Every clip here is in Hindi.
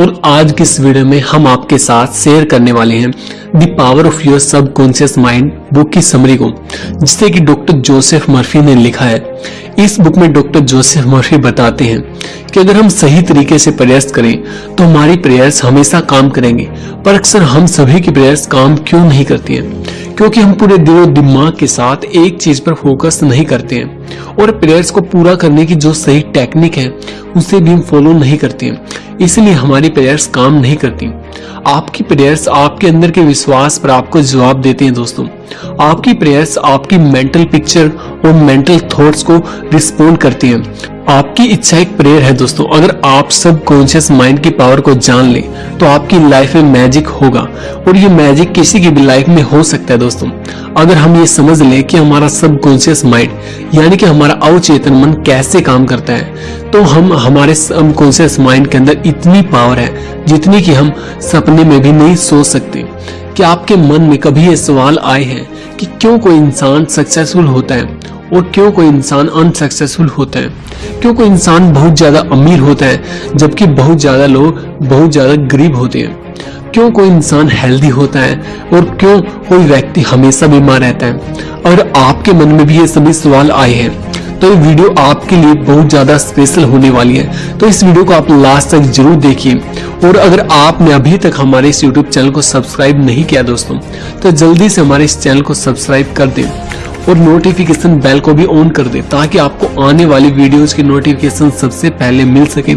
और आज की इस वीडियो में हम आपके साथ शेयर करने वाले हैं the power of your subconscious mind book की समरी को, जिसे कि डॉक्टर जोसेफ मर्फी ने लिखा है। इस बुक में डॉक्टर जोसेफ मर्फी बताते हैं कि अगर हम सही तरीके से प्रयास करें तो हमारी प्रेयर्स हमेशा काम करेंगे, पर अक्सर हम सभी की प्रेयर्स काम क्यों नहीं करती हैं? क्योंकि हम पूरे दिलो दिमाग के साथ एक चीज़ पर फोकस नहीं करते हैं। और प्रेयर्स को पूरा करने की जो सही टेक्निक है, उसे भी हम फॉलो नहीं करते हैं। इसलिए हमारी प्रेयर्स काम नहीं करती। आपकी प्रेयर्स आपके अंदर के विश्वास पर आपको जवाब देते हैं दोस्तों। आपकी प्रेयर्स आपकी मेंटल पिक्चर और मेंटल थॉट्स को रिस्पोंड करती हैं। आपकी इच्छा एक प्रेयर है दोस्तों। अगर आप सब कॉन्शियस माइंड की पावर को जान ले तो आपकी लाइफ में मैजिक होगा। और ये मैजिक किसी की भी लाइफ में हो सकता है दोस्तों। अगर हम ये समझ लें कि हमारा सब कॉन्शियस माइंड यानी कि हमारा अवचेतन मन कैसे काम करता है तो हम, हमारे सब कॉन्शियस माइंड के अंदर इतनी पावर है, जितनी कि हम सपने में भी नहीं सोच सकते। कि आपके मन में कभी ये सवाल आए हैं कि क्यों कोई इंसान सक्सेसफुल होता है और क्यों कोई इंसान अनसक्सेसफुल होता है? क्यों कोई इंसान बहुत ज़्यादा अमीर होता है, जबकि बहुत ज़्यादा लोग बहुत ज़्यादा गरीब होते हैं? क्यों कोई इंसान हेल्दी होता है और क्यों कोई व्यक्ति हमेशा बीमार रहता है? और आपके मन में भी ये सभी सवाल आए हैं। तो ये वीडियो आपके लिए बहुत ज़्यादा स्पेशल होने वाली है। तो इस वीडियो को आप लास्ट तक ज़रूर देखिए। और अगर आपने अभी तक हमारे इस यूट्यूब चैनल को सब्सक्राइब नहीं किया दोस्तों तो जल्दी से हमारे इस चैनल को सब्सक्राइब कर दें। और नोटिफिकेशन बेल को भी ऑन कर दे, ताकि आपको आने वाली वीडियोस की नोटिफिकेशन सबसे पहले मिल सके।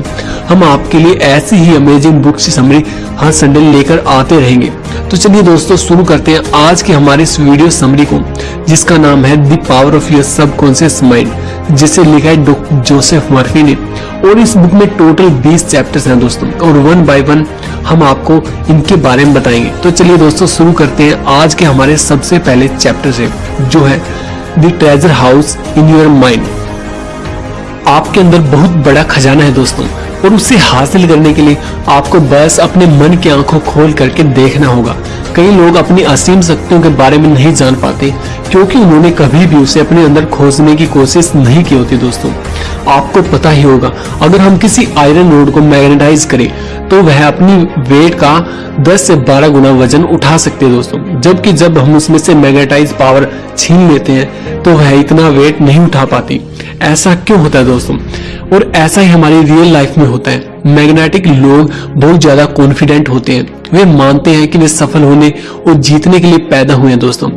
हम आपके लिए ऐसी ही अमेजिंग बुक्स की समरी हर संडे लेकर आते रहेंगे। तो चलिए दोस्तों, शुरू करते हैं आज की हमारे इस वीडियो समरी को, जिसका नाम है the power of your subconscious mind जिसे लिखा है डॉक्टर जोसेफ मर्फी ने। और इस बुक में टोटल 20 चैप्टर्स हैं दोस्तों, और वन बाय वन हम आपको इनके बारे में बताएँगे। तो चलिए दोस्तों, शुरू करते हैं आज के हमारे सबसे पहले चैप्टर से, जो है the treasure house in your mind आपके अंदर बहुत बड़ा खजाना है दोस्तों। और उसे हासिल करने के लिए आपको बस अपने मन की आँखों खोल करके देखना होगा। कई लोग अपनी असीम शक्तियों के बारे में नहीं जान पाते, क्योंकि उन्होंने कभी भी उसे अपने अंदर खोजने की कोशिश नहीं की होती दोस्तों। आपको पता ही होगा, अगर हम किसी आयरन रोड को मैग्नेटाइज करें तो वह अपनी वेट का 10 से 12 गुना वज़न उठा सकते हैं दोस्तों। जबकि जब हम उसमें से मैग्नेटाइज पावर छीन लेते हैं तो वह इतना वेट नहीं उठा पाती। ऐसा क्यों होता है दोस्तों? और ऐसा ही हमारी रियल लाइफ में होता है। मैग्नेटिक लोग बहुत ज़्यादा कॉन्फिडेंट होते हैं। वे मानते हैं कि वे सफल होने और जीतने के लिए पैदा हुए हैं दोस्तों।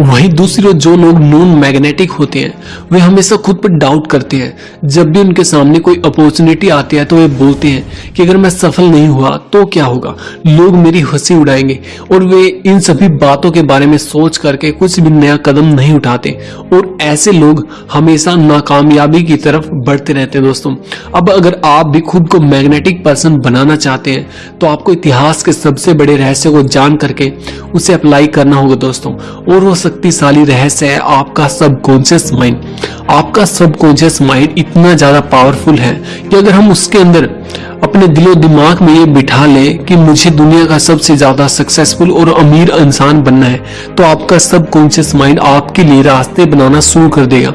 वहीं दूसरी ओर जो लोग नॉन मैग्नेटिक होते हैं, वे हमेशा खुद पर डाउट करते हैं। जब भी उनके सामने कोई अपॉर्चुनिटी आती है तो वे बोलते हैं कि अगर मैं सफल नहीं हुआ तो क्या होगा? लोग मेरी हँसी उड़ाएँगे और वे इन सभी बातों के बारे में सोच करके कुछ भी नया कदम नहीं उठाते। और ऐसे लोग हमेशा नाकामयाबी की तरफ़ बढ़ते रहते हैं दोस्तों। अब अगर आप भी खुद को मैग्नेटिक पर्सन बनाना चाहते हैं तो आपको इतिहास के सबसे बड़े रहस्य को जान करके उसे अप्लाई करना होगा दोस्तों। और वो शक्तिशाली रहस्य है आपका सबकॉन्शियस माइंड आपका सबकॉन्शियस माइंड इतना ज़्यादा पावरफुल है कि अगर हम उसके अंदर अपने दिलो दिमाग में ये बिठा ले कि मुझे दुनिया का सबसे ज़्यादा सक्सेसफुल और अमीर इंसान बनना है तो आपका सब कॉन्शियस माइंड आपके लिए रास्ते बनाना शुरू कर देगा।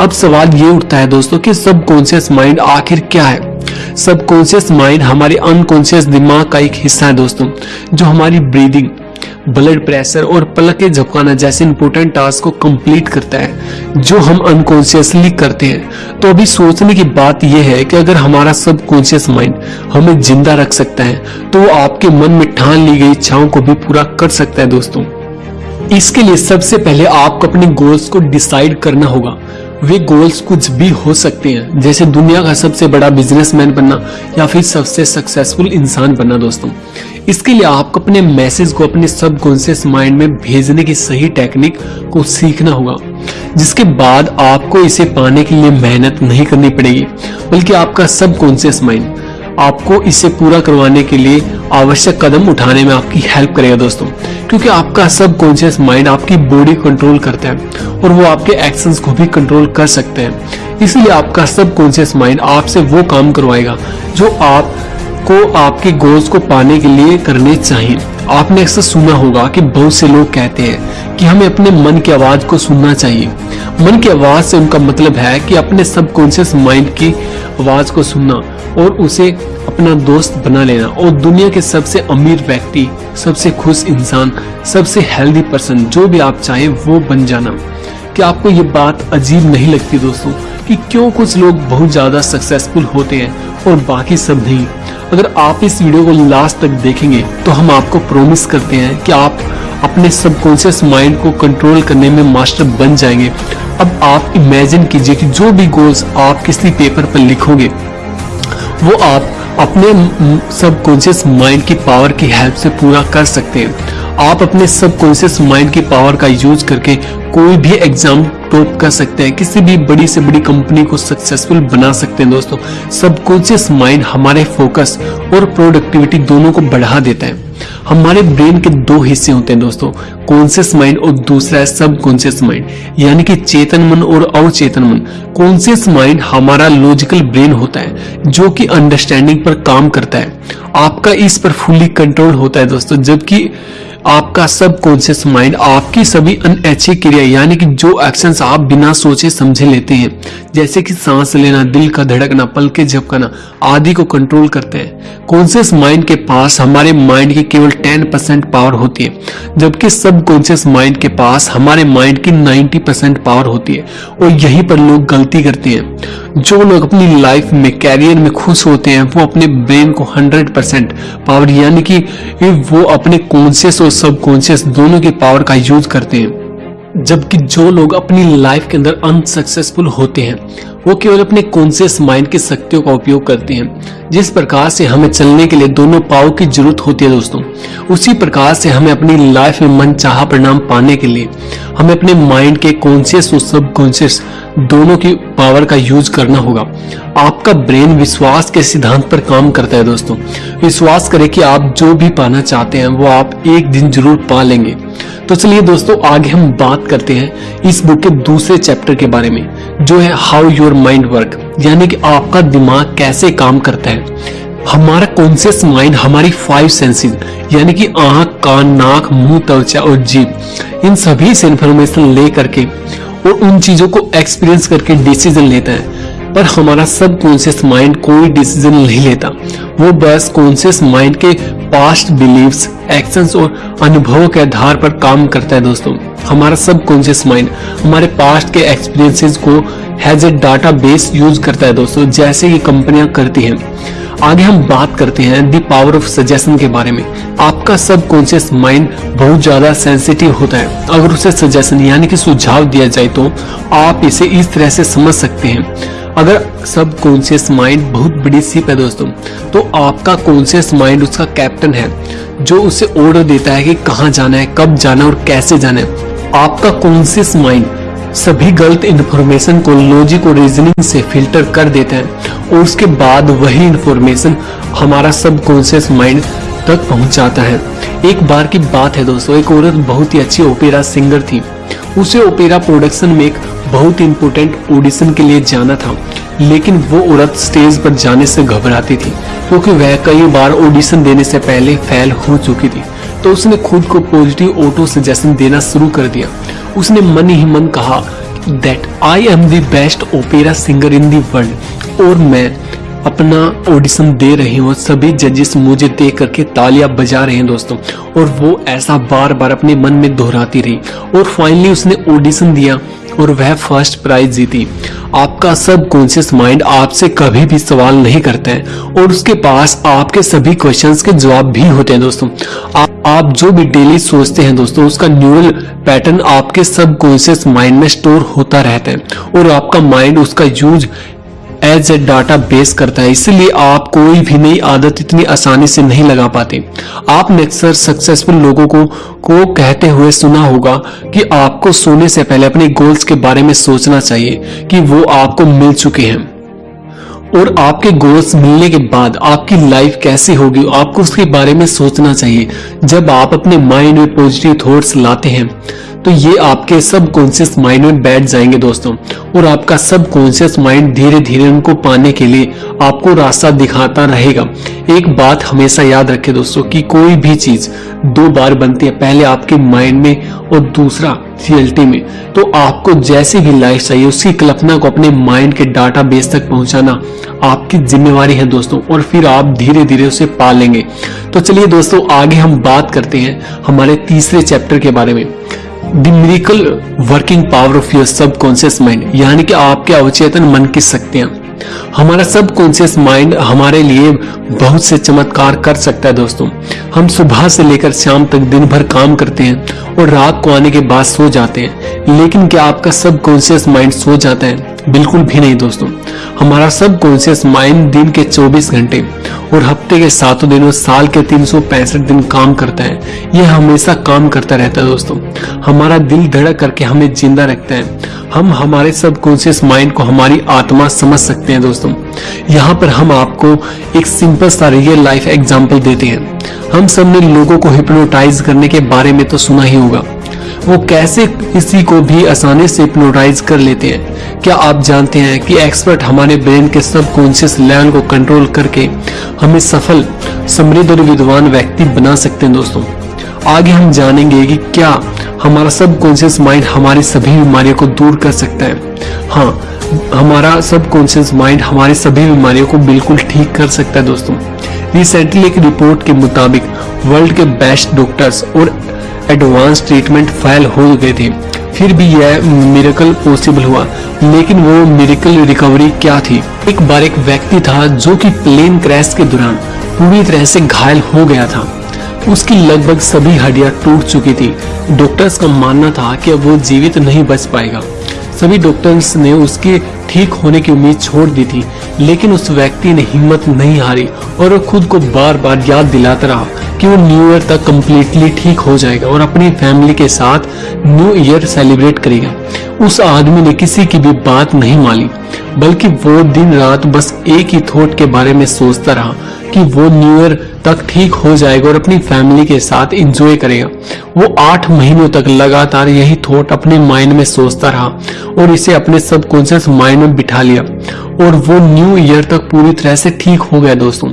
अब सवाल ये उठता है दोस्तों कि सब कॉन्शियस माइंड आखिर क्या है? सब कॉन्शियस माइंड हमारे अनकॉन्शियस दिमाग का एक हिस्सा है दोस्तों, जो हमारी ब्रीदिंग ब्लड प्रेशर और पलक के झपकाना जैसे इंपोर्टेंट टास्क को कंप्लीट करता है, जो हम अनकॉन्शियसली करते हैं। तो अभी सोचने की बात यह है कि अगर हमारा सब कॉन्शियस माइंड हमें ज़िंदा रख सकता है तो वो आपके मन में ठान ली गई इच्छाओं को भी पूरा कर सकता है दोस्तों। इसके लिए सबसे पहले आपको अपने गोल्स को डिसाइड करना होगा। वे गोल्स कुछ भी हो सकते हैं। जैसे दुनिया का सबसे बड़ा बिजनेसमैन बनना या फिर सबसे सक्सेसफुल इंसान बनना दोस्तों। इसके लिए आपको अपने मैसेज को अपने सब कॉन्सियस माइंड में भेजने की सही टेक्निक को सीखना होगा, जिसके बाद आपको इसे पाने के लिए मेहनत नहीं करनी पड़ेगी, बल्कि आपका सब कॉन्सियस माइंड आपको इसे पूरा करवाने के लिए आवश्यक कदम उठाने में आपकी हेल्प करेगा दोस्तों। क्योंकि आपका सब कॉन्शियस माइंड आपकी बॉडी कंट्रोल करता है और वो आपके एक्शन को भी कंट्रोल कर सकते हैं। इसलिए आपका सब कॉन्शियस माइंड आपसे वो काम करवाएगा जो आपको, आपके गोल्स को पाने के लिए करने चाहिए। आपने अक्सर सुना होगा कि बहुत से लोग कहते हैं कि हमें अपने मन की आवाज़ को सुनना चाहिए। मन की आवाज़ से उनका मतलब है कि अपने सबकॉन्शियस माइंड की आवाज़ को सुनना और उसे अपना दोस्त बना लेना। और दुनिया के सबसे अमीर व्यक्ति, सबसे खुश इंसान, सबसे हेल्दी पर्सन जो भी आप चाहें, वो बन जाना। क्या आपको ये बात अजीब नहीं लगती दोस्तों कि क्यों कुछ लोग बहुत ज़्यादा सक्सेसफुल होते हैं और बाकी सब नहीं? अगर आप इस वीडियो को लास्ट तक देखेंगे तो हम आपको प्रोमिस करते हैं कि आप अपने सबकॉन्शियस माइंड को कंट्रोल करने में मास्टर बन जाएँगे। अब आप इमेजिन कीजिए कि जो भी गोल्स आप किसी पेपर पर लिखोगे, वो आप अपने सबकॉन्शियस माइंड की पावर की हेल्प से पूरा कर सकते हैं। आप अपने सबकॉन्शियस माइंड की पावर का यूज़ करके कोई भी एग्ज़ाम टॉप कर सकते हैं। किसी भी बड़ी से बड़ी कंपनी को सक्सेसफुल बना सकते हैं दोस्तों। सबकॉन्शियस माइंड हमारे फोकस और प्रोडक्टिविटी दोनों को बढ़ा देता है। हमारे ब्रेन के दो हिस्से होते हैं दोस्तों कॉन्शियस माइंड और दूसरा है सब कॉन्शियस माइंड यानी कि चेतन मन और अवचेतन मन। कॉन्सियस माइंड हमारा लॉजिकल ब्रेन होता है, जो कि अंडरस्टैंडिंग पर काम करता है। आपका इस पर फुल्ली कंट्रोल होता है दोस्तों, जबकि आपका सब कॉन्शियस माइंड आपकी सभी अनैच्छिक क्रिया, यानी कि जो एक्शंस आप बिना सोचे समझे लेते हैं, जैसे कि सांस लेना, दिल का धड़कना, पल के झपकना, आदि को कंट्रोल करते हैं। कॉन्शियस माइंड के पास हमारे माइंड की केवल 10 परसेंट पावर होती है, जबकि सब कॉन्शियस माइंड के पास हमारे माइंड की 90 परसेंट पावर होती है, और यहीं पर लोग गलती करते हैं। जो लोग अपनी लाइफ में कैरियर में खुश होते हैं, वो अपने ब्रेन को 100 परसेंट पावर यानी कि वो अपने कॉन्शियस और सबकॉन्शियस दोनों की पावर का यूज़ करते हैं। जबकि जो लोग अपनी लाइफ के अंदर अनसक्सेसफुल होते हैं वो केवल अपने कॉन्शियस माइंड की शक्तियों का उपयोग करते हैं। जिस प्रकार से हमें चलने के लिए दोनों पाव की ज़रूरत होती है दोस्तों, उसी प्रकार से हमें अपनी लाइफ में मन चाह परिणाम पाने के लिए, हमें अपने माइंड के कॉन्शियस और सब कॉन्शियस दोनों की पावर का यूज़ करना होगा। आपका ब्रेन विश्वास के सिद्धांत पर काम करता है दोस्तों। विश्वास करें कि आप जो भी पाना चाहते हैं, वो आप एक दिन ज़रूर पा लेंगे। तो चलिए दोस्तों, आगे हम बात करते हैं इस बुक के दूसरे चैप्टर के बारे में, जो है हाउ योर माइंड वर्क यानी कि आपका दिमाग कैसे काम करता है। हमारा कॉन्सियस माइंड हमारी फाइव सेंसेस यानी कि आँख, कान, नाक, मुँह, त्वचा और जीभ, इन सभी से इंफॉर्मेशन ले करके और उन चीज़ों को एक्सपीरियंस करके डिसीज़न लेता है। पर हमारा सब कॉन्शियस माइंड कोई डिसीज़न नहीं लेता। वो बस कॉन्शियस माइंड के पास्ट बिलीव्स एक्शंस और अनुभवों के आधार पर काम करता है दोस्तों। हमारा सब कॉन्शियस माइंड हमारे पास्ट के एक्सपीरियंसेस को as a database use करता है दोस्तों, जैसे कि कंपनियाँ करती हैं। आगे हम बात करते हैं दी पावर ऑफ़ सजेशन के बारे में। आपका सब कॉन्शियस माइंड बहुत ज़्यादा सेंसिटिव होता है। अगर उसे सजेशन यानी कि सुझाव दिया जाए तो आप इसे इस तरह से समझ सकते हैं। अगर सब कॉन्शियस माइंड बहुत बड़ी सिप है दोस्तों तो आपका कॉन्शियस माइंड उसका कैप्टन है, जो उसे ऑर्डर देता है कि कहाँ जाना है, कब जाना है और कैसे जाना है। आपका कॉन्शियस माइंड सभी गलत इंफॉर्मेशन को लॉजिक और रीजनिंग से फ़िल्टर कर देता है, और उसके बाद वही इंफॉर्मेशन हमारा सब कॉन्शियस माइंड तक पहुंचाता है। एक बार की बात है दोस्तों, एक औरत बहुत ही अच्छी ओपेरा सिंगर थी। उसे ओपेरा प्रोडक्शन में एक बहुत इंपोर्टेंट ऑडिशन के लिए जाना था। लेकिन वो औरत स्टेज पर जाने से घबराती थी, क्योंकि वह कई बार ऑडिशन देने से पहले फेल हो चुकी थी। तो उसने खुद को पॉजिटिव ऑटो सजेशन देना शुरू कर दिया। उसने मन ही मन कहा that I am the best opera singer in the world और मैं अपना ऑडिशन दे रही हूँ। सभी जजेस मुझे देख करके तालियाँ बजा रहे हैं दोस्तों। और वो ऐसा बार बार अपने मन में दोहराती रही। और फाइनली उसने ऑडिशन दिया और वह फ़र्स्ट प्राइज जीती। आपका सब कॉन्शियस माइंड आपसे कभी भी सवाल नहीं करता है। और उसके पास आपके सभी क्वेश्चंस के जवाब भी होते हैं दोस्तों। आप, आप जो भी डेली सोचते हैं दोस्तों उसका न्यूरल पैटर्न आपके सब कॉन्शियस माइंड में स्टोर होता रहता है। और आपका माइंड उसका use as a database करता है, इसलिए आप कोई भी नई आदत इतनी आसानी से नहीं लगा पाते। आपने अक्सर सक्सेसफुल लोगों को को कहते हुए सुना होगा कि आपको सोने से पहले अपने गोल्स के बारे में सोचना चाहिए कि वो आपको मिल चुके हैं। और आपके गोल्स मिलने के बाद आपकी लाइफ कैसी होगी, आपको उसके बारे में सोचना चाहिए। जब आप अपने माइंड में पॉजिटिव थॉट्स लाते हैं तो ये आपके सब कॉन्शियस माइंड में बैठ जाएँगे दोस्तों। और आपका सब कॉन्शियस माइंड धीरे धीरे उनको पाने के लिए आपको रास्ता दिखाता रहेगा। एक बात हमेशा याद रखें दोस्तों कि कोई भी चीज़ दो बार बनती है, पहले आपके माइंड में और दूसरा रियलिटी में। तो आपको जैसी भी लाइफ चाहिए उसकी कल्पना को अपने माइंड के डाटा बेस तक पहुंचाना आपकी जिम्मेवारी है दोस्तों, और फिर आप धीरे धीरे उसे पा लेंगे तो चलिए दोस्तों, आगे हम बात करते हैं हमारे तीसरे चैप्टर के बारे में। The working power of your subconscious mind यानी कि आपके अवचेतन मन की शक्तियाँ। हमारा सबकॉन्शियस माइंड हमारे लिए बहुत से चमत्कार कर सकता है दोस्तों। हम सुबह से लेकर शाम तक दिन भर काम करते हैं और रात को आने के बाद सो जाते हैं। लेकिन क्या आपका सबकॉन्शियस माइंड सो जाता है? बिल्कुल भी नहीं दोस्तों। हमारा सब कॉन्शियस माइंड दिन के 24 घंटे और हफ़्ते के सातों दिनों साल के तीन सौ पैंसठ दिन काम करता है। यह हमेशा काम करता रहता है दोस्तों। हमारा दिल धड़क करके हमें ज़िंदा रखता है। हम हमारे सब कॉन्शियस माइंड को हमारी आत्मा समझ सकते हैं दोस्तों। यहाँ पर हम आपको एक सिंपल सा रियल लाइफ एग्ज़ाम्पल देते हैं। हम सबने लोगों को हिप्नोटाइज करने के बारे में तो सुना ही होगा। वो कैसे किसी को भी आसानी से हिप्नोटाइज कर लेते हैं? क्या आप जानते हैं कि एक्सपर्ट हमारे ब्रेन के सब कॉन्शियस लेवल को कंट्रोल करके हमें सफल, समृद्ध और विद्वान व्यक्ति बना सकते हैं दोस्तों? आगे हम जानेंगे कि क्या हमारा सब कॉन्शियस माइंड हमारी सभी बीमारियों को दूर कर सकता है। हाँ हमारा सब कॉन्शियस माइंड हमारी सभी बीमारियों को बिल्कुल ठीक कर सकता है दोस्तों। रिसेंटली एक रिपोर्ट के मुताबिक वर्ल्ड के बेस्ट डॉक्टर्स और एडवांस ट्रीटमेंट फेल हो गए थे। फिर भी यह मिरेकल पॉसिबल हुआ। लेकिन वो मिरेकल रिकवरी क्या थी? एक बार एक व्यक्ति था जो कि प्लेन क्रैश के दौरान पूरी तरह से घायल हो गया था। उसकी लगभग सभी हड्डियाँ टूट चुकी थी। डॉक्टर्स का मानना था कि वो जीवित नहीं बच पाएगा। सभी डॉक्टर्स ने उसके ठीक होने की उम्मीद छोड़ दी थी, लेकिन उस व्यक्ति ने हिम्मत नहीं हारी और वो खुद को बार बार याद दिलाता रहा कि वो न्यू ईयर तक कम्प्लीटली ठीक हो जाएगा और अपनी फैमिली के साथ न्यू ईयर सेलिब्रेट करेगा। उस आदमी ने किसी की भी बात नहीं मानी, बल्कि वो दिन रात बस एक ही थॉट के बारे में सोचता रहा कि वो न्यू ईयर तक ठीक हो जाएगा और अपनी फैमिली के साथ एंजॉय करेगा। वो आठ महीनों तक लगातार यही थॉट अपने माइंड में सोचता रहा और इसे अपने सबकॉन्शियस माइंड में बिठा लिया। और वो न्यू ईयर तक पूरी तरह से ठीक हो गया दोस्तों।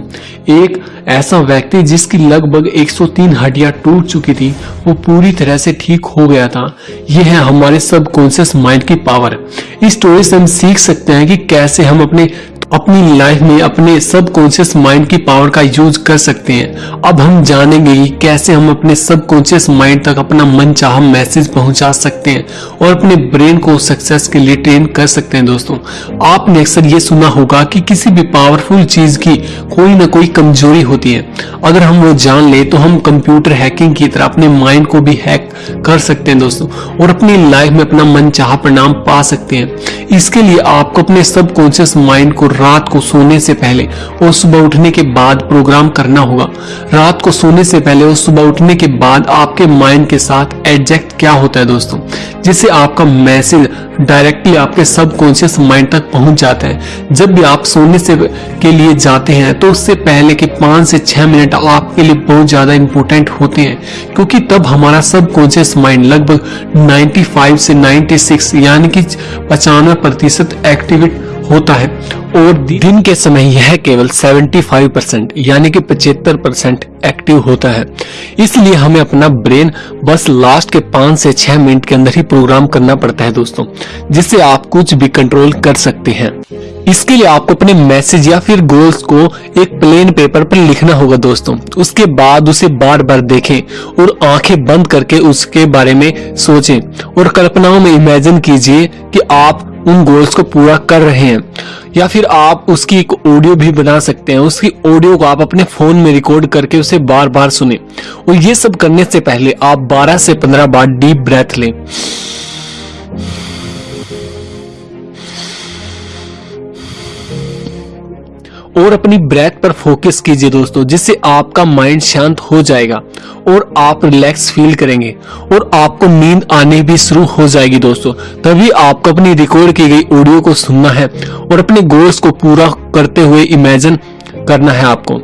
एक ऐसा व्यक्ति जिसकी लगभग 103 हड्डियाँ टूट चुकी थी, वो पूरी तरह से ठीक हो गया था। यह है हमारे सबकॉन्शियस माइंड की पावर इस स्टोरी से हम सीख सकते हैं कि कैसे हम अपने अपनी लाइफ में, अपने सब कॉन्शियस माइंड की पावर का यूज़ कर सकते हैं। अब हम जानेंगे कि कैसे हम अपने सब कॉन्शियस माइंड तक अपना मन चाह मैसेज पहुँचा सकते हैं और अपने ब्रेन को सक्सेस के लिए ट्रेन कर सकते हैं दोस्तों। आपने अक्सर ये सुना होगा कि किसी भी पावरफुल चीज़ की कोई ना कोई कमज़ोरी होती है। अगर हम वो जान ले तो हम कंप्यूटर हैकिंग की तरह अपने माइंड को भी हैक कर सकते हैं दोस्तों और अपनी लाइफ में अपना मन चाह परिणाम पा सकते हैं। इसके लिए आपको अपने सब कॉन्शियस माइंड को रात को सोने से पहले और सुबह उठने के बाद प्रोग्राम करना होगा। रात को सोने से पहले और सुबह उठने के बाद आपके माइंड के साथ एडजेक्ट क्या होता है दोस्तों? जिससे आपका मैसेज डायरेक्टली आपके सबकॉन्शियस माइंड तक पहुँच जाता है। जब भी आप सोने से के लिए जाते हैं तो उससे पहले के पाँच से छह मिनट आपके लिए बहुत ज़्यादा इंपॉर्टेंट होते हैं। क्योंकि तब हमारा सबकॉन्शियस माइंड लगभग 95 से 96 यानी कि पचानवे प्रतिशत एक्टिवेट होता है। और दिन के समय यह केवल 75 परसेंट, यानी कि 75 परसेंट एक्टिव होता है। इसलिए हमें अपना ब्रेन बस लास्ट के पाँच से छह मिनट के अंदर ही प्रोग्राम करना पड़ता है दोस्तों, जिससे आप कुछ भी कंट्रोल कर सकते हैं। इसके लिए आपको अपने मैसेज या फिर गोल्स को एक प्लेन पेपर पर लिखना होगा दोस्तों। उसके बाद उसे बार बार देखें और आँखें बंद करके उसके बारे में सोचें और कल्पनाओं में इमेजिन कीजिए कि आप उन गोल्स को पूरा कर रहे हैं। या फिर आप उसकी एक ऑडियो भी बना सकते हैं। उसकी ऑडियो को आप अपने फ़ोन में रिकॉर्ड करके उसे बार बार सुने। और ये सब करने से पहले आप 12 से 15 बार डीप ब्रेथ लें। और अपनी ब्रेथ पर फोकस कीजिए दोस्तों, जिससे आपका माइंड शांत हो जाएगा और आप रिलैक्स फील करेंगे और आपको नींद आने भी शुरू हो जाएगी दोस्तों। तभी आपको अपनी रिकॉर्ड की गई ऑडियो को सुनना है और अपने गोल्स को पूरा करते हुए इमेजिन करना है आपको।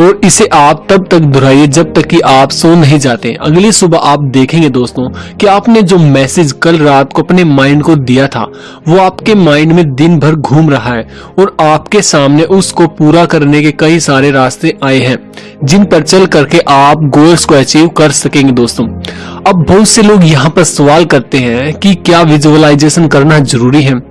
और इसे आप तब तक दोहराइए जब तक कि आप सो नहीं जाते। अगली सुबह आप देखेंगे दोस्तों कि आपने जो मैसेज कल रात को अपने माइंड को दिया था, वो आपके माइंड में दिन भर घूम रहा है और आपके सामने उसको पूरा करने के कई सारे रास्ते आए हैं, जिन पर चल करके आप गोल्स को अचीव कर सकेंगे दोस्तों। अब बहुत से लोग यहाँ पर सवाल करते हैं कि क्या विजुअलाइजेशन करना ज़रूरी है?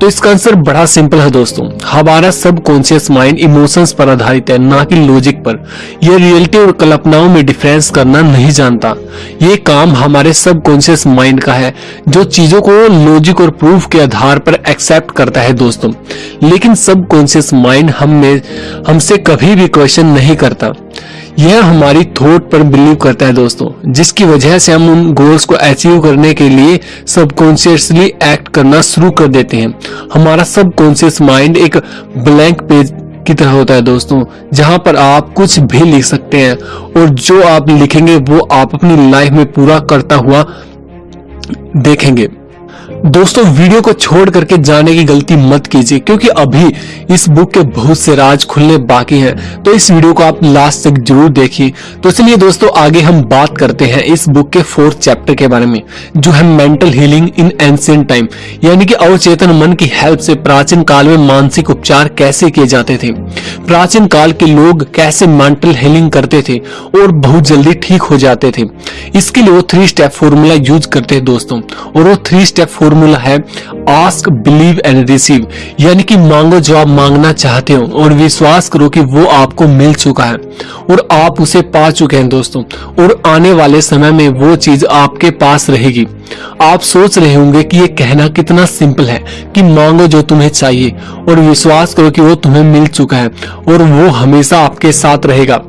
तो इसका आंसर बड़ा सिंपल है दोस्तों। हमारा सब कॉन्शियस माइंड इमोशंस पर आधारित है, ना कि लॉजिक पर। यह रियलिटी और कल्पनाओं में डिफरेंस करना नहीं जानता। ये काम हमारे सब कॉन्शियस माइंड का है, जो चीज़ों को लॉजिक और प्रूफ के आधार पर एक्सेप्ट करता है दोस्तों। लेकिन सब कॉन्शियस माइंड हमें, हमसे कभी भी क्वेश्चन नहीं करता। यह हमारी थॉट पर बिलीव करता है दोस्तों, जिसकी वजह से हम उन गोल्स को अचीव करने के लिए सबकॉन्शियसली एक्ट करना शुरू कर देते हैं। हमारा सबकॉन्शियस माइंड एक ब्लैंक पेज की तरह होता है दोस्तों, जहाँ पर आप कुछ भी लिख सकते हैं, और जो आप लिखेंगे वो आप अपनी लाइफ में पूरा करता हुआ देखेंगे। दोस्तों, वीडियो को छोड़ करके जाने की गलती मत कीजिए, क्योंकि अभी इस बुक के बहुत से राज खुलने बाकी हैं। तो इस वीडियो को आप लास्ट तक ज़रूर देखिए। तो चलिए दोस्तों, आगे हम बात करते हैं इस बुक के फोर्थ चैप्टर के बारे में, जो है mental healing in ancient time यानी कि अवचेतन मन की हेल्प से प्राचीन काल में मानसिक उपचार कैसे किए जाते थे? प्राचीन काल के लोग कैसे मेंटल हीलिंग करते थे? और बहुत जल्दी ठीक हो जाते थे। इसके लिए वो थ्री स्टेप फॉर्मूला यूज़ करते हैं दोस्तों। और वो थ्री स्टेप फॉर्मूला है आस्क बिलीव एंड रिसीव यानी कि मांगो जो आप मांगना चाहते हो और विश्वास करो कि वो आपको मिल चुका है और आप उसे पा चुके हैं दोस्तों और आने वाले समय में वो चीज़ आपके पास रहेगी। आप सोच रहे होंगे कि ये कहना कितना सिंपल है कि मांगो जो तुम्हें चाहिए और विश्वास करो कि वो तुम्हें मिल चुका है और वो हमेशा आपके साथ रहेगा।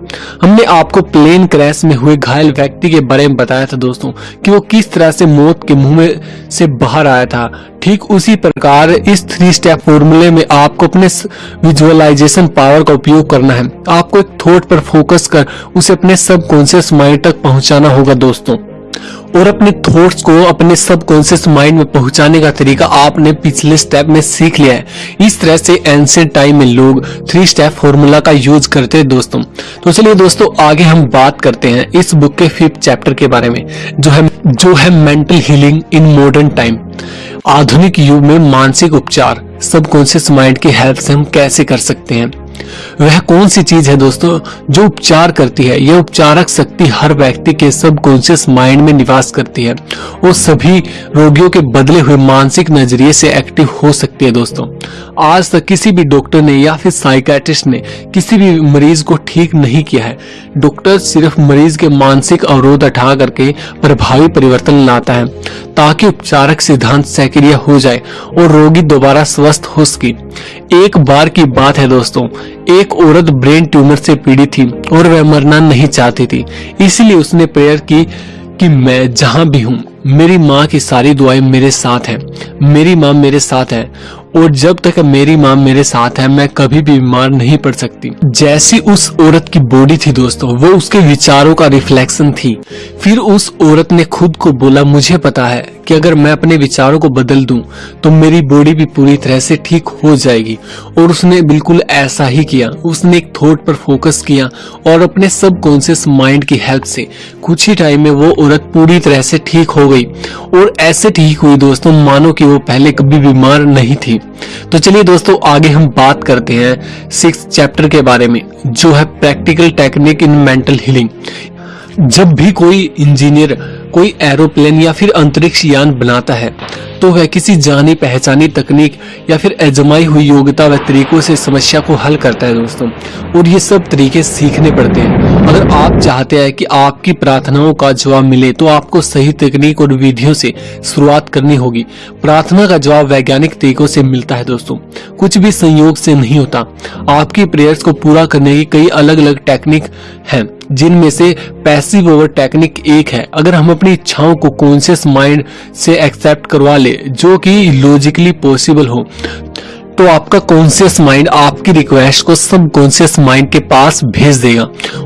हमने आपको प्लेन क्रैश में हुए घायल व्यक्ति के बारे में बताया था दोस्तों, कि वो किस तरह से मौत के मुँह में से बाहर आया था। ठीक उसी प्रकार इस थ्री स्टेप फॉर्मूले में आपको अपने विजुअलाइजेशन पावर का उपयोग करना है। आपको एक थॉट पर फोकस कर उसे अपने सबकॉन्शियस माइंड तक पहुंचाना होगा दोस्तों। और अपने थॉट्स को, अपने सबकॉन्शियस माइंड में पहुँचाने का तरीका आपने पिछले स्टेप में सीख लिया है। इस तरह से एंशियंट टाइम में लोग थ्री स्टेप फॉर्मूला का यूज़ करते हैं दोस्तों। तो चलिए दोस्तों, आगे हम बात करते हैं इस बुक के फिफ्थ चैप्टर के बारे में, जो है जो है mental healing in modern time आधुनिक युग में मानसिक उपचार सबकॉन्शियस माइंड की हेल्प से हम कैसे कर सकते हैं? वह कौन सी चीज़ है दोस्तों जो उपचार करती है? यह उपचारक शक्ति हर व्यक्ति के सबकॉन्शियस माइंड में निवास करती है वो सभी रोगियों के बदले हुए मानसिक नज़रिए से एक्टिव हो सकती है दोस्तों। आज तक किसी भी डॉक्टर ने या फिर साइकेट्रिस्ट ने किसी भी मरीज़ को ठीक नहीं किया है। डॉक्टर सिर्फ़ मरीज़ के मानसिक अवरोध हटा करके प्रभावी परिवर्तन लाता है। ताकि उपचारक सिद्धांत सक्रिय हो जाए और रोगी दोबारा स्वस्थ हो सके। एक बार की बात है दोस्तों, एक औरत ब्रेन ट्यूमर से पीड़ित थी और वह मरना नहीं चाहती थी। इसलिए उसने प्रेयर की कि मैं जहाँ भी हूँ, मेरी माँ की सारी दुआएँ मेरे साथ हैं, मेरी माँ मेरे साथ है और जब तक मेरी माँ मेरे साथ है, मैं कभी भी बीमार नहीं पड़ सकती। जैसी उस औरत की बॉडी थी दोस्तों, वो उसके विचारों का रिफ्लेक्शन थी। फिर उस औरत ने खुद को बोला, मुझे पता है कि अगर मैं अपने विचारों को बदल दूँ तो मेरी बॉडी भी पूरी तरह से ठीक हो जाएगी। और उसने बिल्कुल ऐसा ही किया। उसने एक थॉट पर फोकस किया और अपने सब कॉन्सियस माइंड की हेल्प से कुछ ही टाइम में वो औरत पूरी तरह से ठीक हो गई। और ऐसे ठीक हुई दोस्तों, मानो कि वो पहले कभी बीमार नहीं थी। तो चलिए दोस्तों, आगे हम बात करते हैं सिक्स चैप्टर के बारे में, जो है practical technique in mental healing जब भी कोई इंजीनियर कोई एरोप्लेन या फिर अंतरिक्ष यान बनाता है तो वह किसी जानी पहचानी तकनीक या फिर अजमाई हुई योग्यता व तरीकों से समस्या को हल करता है दोस्तों। और ये सब तरीके सीखने पड़ते हैं। अगर आप चाहते हैं कि आपकी प्रार्थनाओं का जवाब मिले तो आपको सही तकनीक और विधियों से शुरुआत करनी होगी। प्रार्थना का जवाब वैज्ञानिक तरीकों से मिलता है दोस्तों। कुछ भी संयोग से नहीं होता। आपकी प्रेयर्स को पूरा करने की कई अलग अलग टेक्निक हैं, जिनमें से पैसिव ओवर टेक्निक एक है। अगर हम अपनी इच्छाओं को कॉन्शियस माइंड से एक्सेप्ट करवा ले जो कि लॉजिकली पॉसिबल हो। तो आपका कॉन्सियस माइंड आपकी रिक्वेस्ट को सब कॉन्शियस माइंड के पास भेज देगा।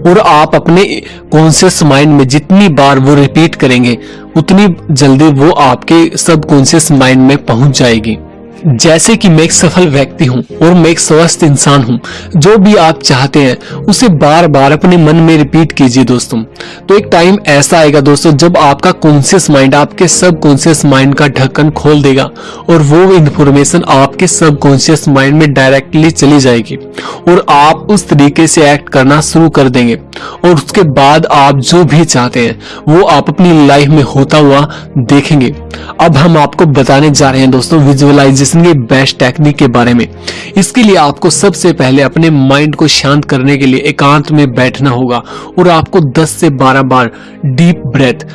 और आप अपने कॉन्शियस माइंड में जितनी बार वो रिपीट करेंगे, उतनी जल्दी वो आपके सब कॉन्सियस माइंड में पहुँच जाएगी। जैसे कि मैं एक सफल व्यक्ति हूँ और मैं एक स्वस्थ इंसान हूँ, जो भी आप चाहते हैं, उसे बार बार अपने मन में रिपीट कीजिए दोस्तों। तो एक टाइम ऐसा आएगा दोस्तों, जब आपका कॉन्सियस माइंड आपके सब कॉन्सियस माइंड का ढक्कन खोल देगा और वो इन्फॉर्मेशन आपके सब कॉन्सियस माइंड में डायरेक्टली चली जाएगी और आप उस तरीके से एक्ट करना शुरू कर देंगे। और उसके बाद आप जो भी चाहते हैं, वो आप अपनी लाइफ में होता हुआ देखेंगे। अब हम आपको बताने जा रहे हैं दोस्तों विजुअलाइजेशन के बेस्ट टेक्निक के बारे में। इसके लिए आपको सबसे पहले अपने माइंड को शांत करने के लिए एकांत में बैठना होगा और आपको 10 से 12 बार डीप ब्रेथ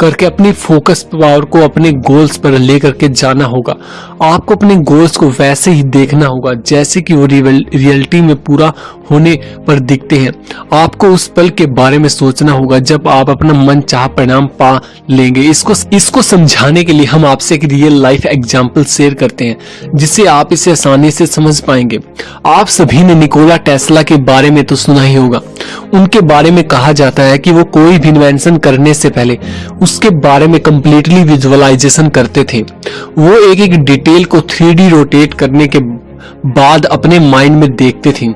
करके अपनी फोकस पावर को अपने गोल्स पर लेकर के जाना होगा। आपको अपने गोल्स को वैसे ही देखना होगा, जैसे कि वो रियलिटी में पूरा होने पर दिखते हैं। आपको उस पल के बारे में सोचना होगा, जब आप अपना मन चाह परिणाम पा लेंगे। इसको इसको समझाने के लिए हम आपसे एक रियल लाइफ एग्ज़ाम्पल शेयर करते हैं, जिससे आप इसे आसानी से समझ पाएँगे। आप सभी ने निकोला टेस्ला के बारे में तो सुना ही होगा। उनके बारे में कहा जाता है कि वो कोई भी इन्वेंशन करने से पहले उसके बारे में कम्प्लीटली विजुअलाइजेशन करते थे। वो एक एक डिटेल को थ्री रोटेट करने के बाद अपने माइंड में देखते थे।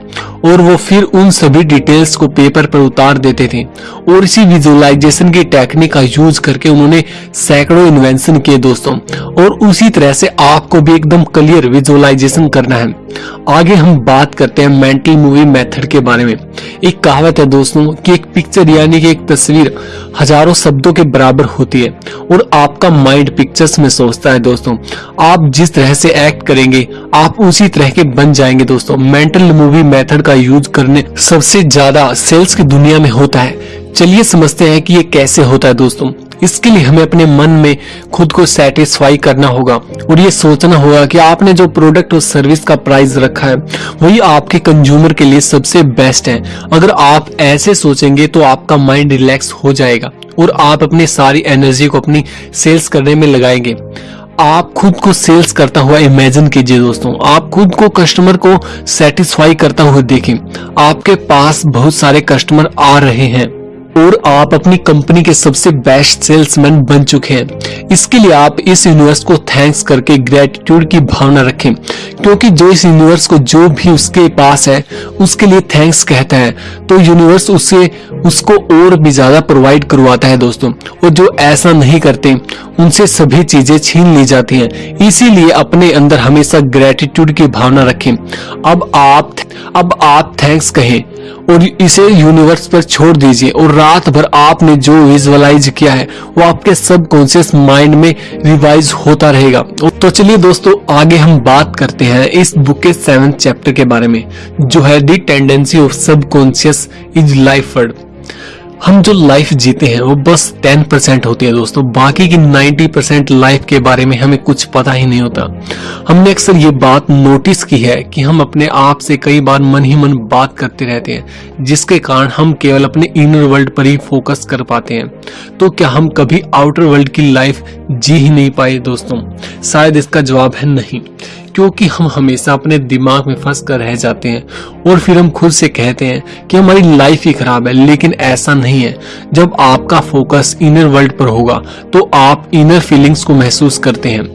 और वो फिर उन सभी डिटेल्स को पेपर पर उतार देते थे। और इसी विजुअलाइजेशन की टेक्निक का यूज़ करके उन्होंने सैकड़ों इन्वेंशन किए दोस्तों। और उसी तरह से आपको भी एकदम क्लियर विजुअलाइजेशन करना है। आगे हम बात करते हैं मेंटल मूवी मेथड के बारे में। एक कहावत है दोस्तों कि एक पिक्चर यानी कि एक तस्वीर हज़ारों शब्दों के बराबर होती है और आपका माइंड पिक्चर्स में सोचता है दोस्तों। आप जिस तरह से एक्ट करेंगे, आप उसी तरह के बन जाएँगे दोस्तों। मेंटल मूवी मेथड का यूज़ करने सबसे ज़्यादा सेल्स की दुनिया में होता है। चलिए समझते हैं कि ये कैसे होता है दोस्तों। इसके लिए हमें अपने मन में खुद को सेटिस्फाई करना होगा और ये सोचना होगा कि आपने जो प्रोडक्ट और सर्विस का प्राइस रखा है, वही आपके कंज्यूमर के लिए सबसे बेस्ट है। अगर आप ऐसे सोचेंगे तो आपका माइंड रिलैक्स हो जाएगा और आप अपनी सारी एनर्जी को अपनी सेल्स करने में लगाएँगे। आप खुद को सेल्स करता हुआ इमेजिन कीजिए दोस्तों। आप खुद को कस्टमर को सेटिस्फाई करता हुआ देखें। आपके पास बहुत सारे कस्टमर आ रहे हैं। और आप अपनी कंपनी के सबसे बेस्ट सेल्समैन बन चुके हैं। इसके लिए आप इस यूनिवर्स को थैंक्स करके ग्रेटिट्यूड की भावना रखें, क्योंकि जो इस यूनिवर्स को जो भी उसके पास है, उसके लिए थैंक्स कहता है। तो यूनिवर्स उससे उसको और भी ज़्यादा प्रोवाइड करवाता है दोस्तों, और जो ऐसा नहीं करते, उनसे सभी चीज़ें छीन ली जाती हैं। इसीलिए अपने अंदर हमेशा ग्रेटिट्यूड की भावना रखें। अब आप अब आप थैंक्स कहें, और इसे यूनिवर्स पर छोड़ दीजिए, और रात भर आपने जो विजुअलाइज किया है, वो आपके सब कॉन्शियस माइंड में रिवाइज होता रहेगा। तो चलिए दोस्तों, आगे हम बात करते हैं इस बुक के सेवन चैप्टर के बारे में, जो है the tendency of subconscious is life हम जो लाइफ जीते हैं, वो बस टेन परसेंट होती है दोस्तों। बाकी की नाइन्टी परसेंट लाइफ के बारे में हमें कुछ पता ही नहीं होता। हमने अक्सर ये बात नोटिस की है कि हम अपने आप से कई बार मन ही मन बात करते रहते हैं, जिसके कारण हम केवल अपने इनर वर्ल्ड पर ही फोकस कर पाते हैं। तो क्या हम कभी आउटर वर्ल्ड की लाइफ जी ही नहीं पाए दोस्तों? शायद इसका जवाब है नहीं। क्योंकि हम हमेशा अपने दिमाग में फंस कर रह जाते हैं और फिर हम खुद से कहते हैं कि हमारी लाइफ ही खराब है, लेकिन ऐसा नहीं है। जब आपका फोकस इनर वर्ल्ड पर होगा तो आप इनर फीलिंग्स को महसूस करते हैं।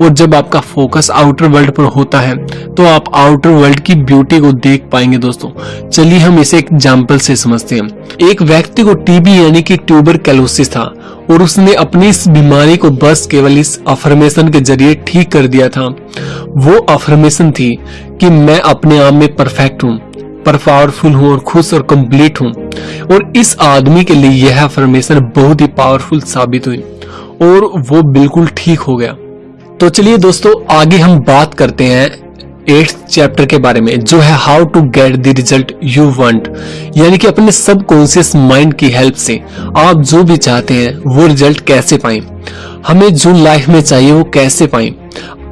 और जब आपका फोकस आउटर वर्ल्ड पर होता है तो आप आउटर वर्ल्ड की ब्यूटी को देख पाएँगे दोस्तों। चलिए हम इसे एग्ज़ाम्पल से समझते हैं। एक व्यक्ति को टीबी यानी कि ट्यूबर कैलोसिस था, और उसने अपनी इस बीमारी को बस केवल इस अफर्मेशन के ज़रिए ठीक कर दिया था। वो अफर्मेशन थी कि मैं अपने आप में परफेक्ट हूँ पर पावरफुल हूँ और खुश और कंप्लीट हूँ। और इस आदमी के लिए यह अफर्मेशन बहुत ही पावरफुल साबित हुई, और वो बिल्कुल ठीक हो गया। तो चलिए दोस्तों, आगे हम बात करते हैं एट्थ चैप्टर के बारे में, जो है how to get the result you want यानी कि अपने सब कॉन्सियस माइंड की हेल्प से आप जो भी चाहते हैं, वो रिज़ल्ट कैसे पाएँ? हमें जो लाइफ में चाहिए, वो कैसे पाए?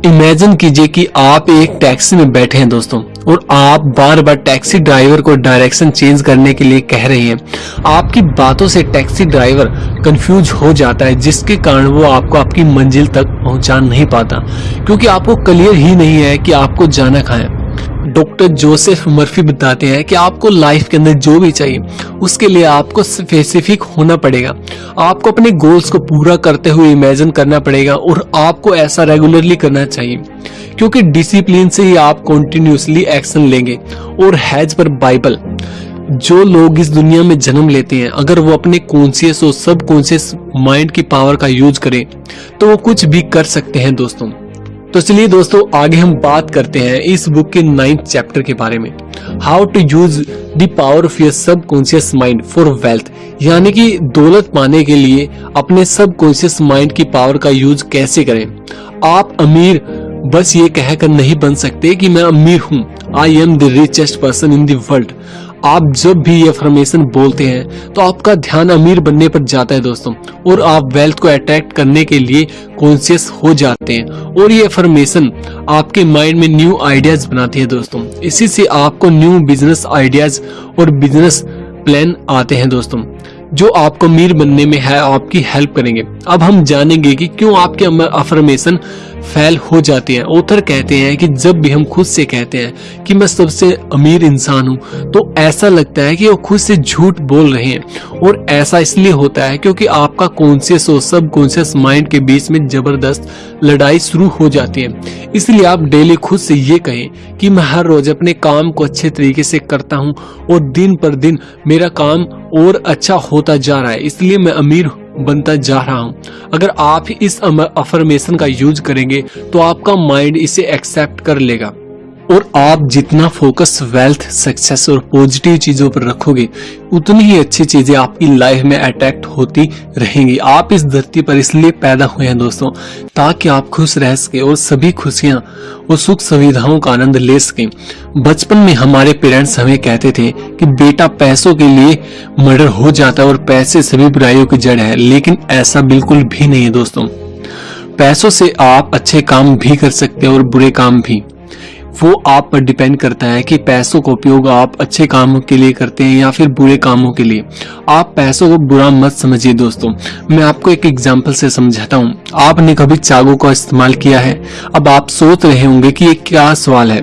इमेजिन कीजिए कि आप एक टैक्सी में बैठे हैं दोस्तों और आप बार बार टैक्सी ड्राइवर को डायरेक्शन चेंज करने के लिए कह रहे हैं। आपकी बातों से टैक्सी ड्राइवर कंफ्यूज हो जाता है, जिसके कारण वो आपको आपकी मंजिल तक पहुँचा नहीं पाता, क्योंकि आपको क्लियर ही नहीं है कि आपको जाना है। डॉक्टर जोसेफ मर्फी बताते हैं कि आपको लाइफ के अंदर जो भी चाहिए, उसके लिए आपको स्पेसिफिक होना पड़ेगा। आपको अपने गोल्स को पूरा करते हुए इमेजिन करना पड़ेगा और आपको ऐसा रेगुलरली करना चाहिए, क्योंकि डिसिप्लिन से ही आप कॉन्टिन्यूसली एक्शन लेंगे और हैज़ पर बाइबल जो लोग इस दुनिया में जन्म लेते हैं, अगर वो अपने कॉन्सियस और सब कॉन्सियस माइंड की पावर का यूज़ करें तो वो कुछ भी कर सकते हैं दोस्तों। तो चलिए दोस्तों, आगे हम बात करते हैं इस बुक के नाइन्थ चैप्टर के बारे में। How to use the power of your subconscious mind for wealth यानी कि दौलत पाने के लिए अपने सब कॉन्शियस माइंड की पावर का यूज़ कैसे करें। आप अमीर, बस ये कहकर नहीं बन सकते कि मैं अमीर हूँ। I am the richest person in the world आप जब भी ये अफर्मेशन बोलते हैं तो आपका ध्यान अमीर बनने पर जाता है दोस्तों, और आप वेल्थ को अट्रैक्ट करने के लिए कॉन्शियस हो जाते हैं, और ये अफर्मेशन आपके माइंड में न्यू आइडियाज़ बनाती है दोस्तों। इसी से आपको न्यू बिज़नेस आइडियाज़ और बिज़नेस प्लान आते हैं दोस्तों। जो आपको अमीर बनने में है, आपकी हेल्प करेंगे। अब हम जानेंगे कि क्यों आपके अफर्मेशन फेल हो जाती है। ऑथर कहते हैं कि जब भी हम खुद से कहते हैं कि मैं सबसे अमीर इंसान हूँ तो ऐसा लगता है कि वो खुद से झूठ बोल रहे हैं। और ऐसा इसलिए होता है क्योंकि आपका कॉन्सियस और सब कॉन्सियस माइंड के बीच में ज़बरदस्त लड़ाई शुरू हो जाती है। इसलिए आप डेली खुद से ये कहें कि मैं हर रोज अपने काम को अच्छे तरीके से करता हूँ और दिन पर दिन मेरा काम और अच्छा होता जा रहा है, इसलिए मैं अमीर बनता जा रहा हूँ। अगर आप इस अफर्मेशन का यूज़ करेंगे तो आपका माइंड इसे एक्सेप्ट कर लेगा। और आप जितना फोकस वेल्थ सक्सेस और पॉजिटिव चीज़ों पर रखोगे, उतनी ही अच्छी चीज़ें आपकी लाइफ में अट्रैक्ट होती रहेंगी। आप इस धरती पर इसलिए पैदा हुए हैं दोस्तों, ताकि आप खुश रह सके और सभी खुशियाँ और सुख सुविधाओं का आनंद ले सके। बचपन में हमारे पेरेंट्स हमें कहते थे कि बेटा, पैसों के लिए मर्डर हो जाता है और पैसे सभी बुराइयों की जड़ है, लेकिन ऐसा बिल्कुल भी नहीं है दोस्तों। पैसों से आप अच्छे काम भी कर सकते हैं और बुरे काम भी। वो आप पर डिपेंड करता है कि पैसों का उपयोग आप अच्छे कामों के लिए करते हैं या फिर बुरे कामों के लिए। आप पैसों को बुरा मत समझिए दोस्तों। मैं आपको एक एग्जांपल से समझाता हूँ। आपने कभी चाकू का इस्तेमाल किया है? अब आप सोच रहे होंगे कि ये क्या सवाल है।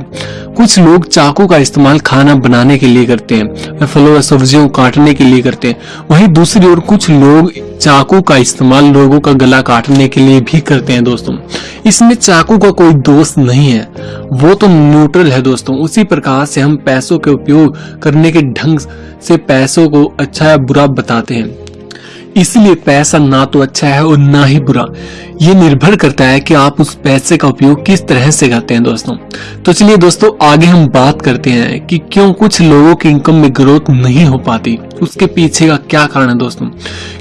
कुछ लोग चाकू का इस्तेमाल खाना बनाने के लिए करते हैं फलों और सब्जियों काटने के लिए करते हैं। वहीं दूसरी ओर कुछ लोग चाकू का इस्तेमाल लोगों का गला काटने के लिए भी करते हैं दोस्तों। इसमें चाकू का कोई दोष नहीं है। वो तो न्यूट्रल है दोस्तों। उसी प्रकार से हम पैसों के उपयोग करने के ढंग से पैसों को अच्छा या बुरा बताते हैं। इसलिए पैसा ना तो अच्छा है और ना ही बुरा। ये निर्भर करता है कि आप उस पैसे का उपयोग किस तरह से करते हैं दोस्तों। तो चलिए दोस्तों, आगे हम बात करते हैं कि क्यों कुछ लोगों की इनकम में ग्रोथ नहीं हो पाती। उसके पीछे का क्या कारण है दोस्तों?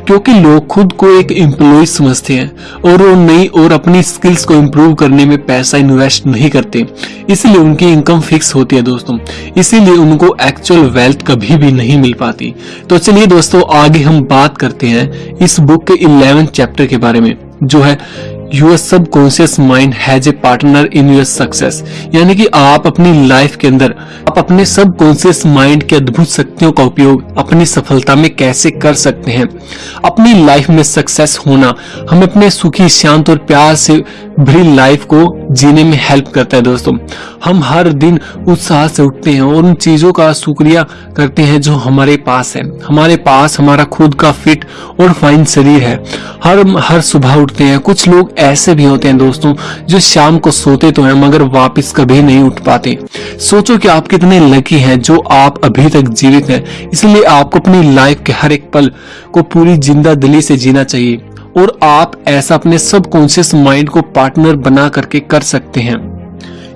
क्योंकि लोग खुद को एक एम्प्लॉय समझते हैं और वो नई और अपनी स्किल्स को इम्प्रूव करने में पैसा इन्वेस्ट नहीं करते। इसलिए उनकी इनकम फिक्स होती है दोस्तों। इसीलिए उनको एक्चुअल वेल्थ कभी भी नहीं मिल पाती। तो चलिए दोस्तों, आगे हम बात करते हैं इस बुक के इलेवेंथ चैप्टर के बारे में जो है your subconscious mind as a partner in your success यानी कि आप अपनी लाइफ के अंदर, आप अपने सबकॉन्शियस माइंड के अद्भुत शक्तियों का उपयोग अपनी सफलता में कैसे कर सकते हैं? अपनी लाइफ में सक्सेस होना हमें अपने सुखी, शांत और प्यार से भरी लाइफ को जीने में हेल्प करता है दोस्तों। हम हर दिन उत्साह से उठते हैं और उन चीज़ों का शुक्रिया करते हैं जो हमारे पास है। हमारे पास हमारा खुद का फिट और फाइन शरीर है। हर हर सुबह उठते हैं। कुछ लोग ऐसे भी होते हैं दोस्तों, जो शाम को सोते तो हैं, मगर वापस कभी नहीं उठ पाते। सोचो कि आप कितने लकी हैं, जो आप अभी तक जीवित हैं। इसलिए आपको अपनी लाइफ के हर एक पल को पूरी ज़िंदा दिली से जीना चाहिए। और आप ऐसा अपने सब कॉन्शियस माइंड को पार्टनर बना करके कर सकते हैं।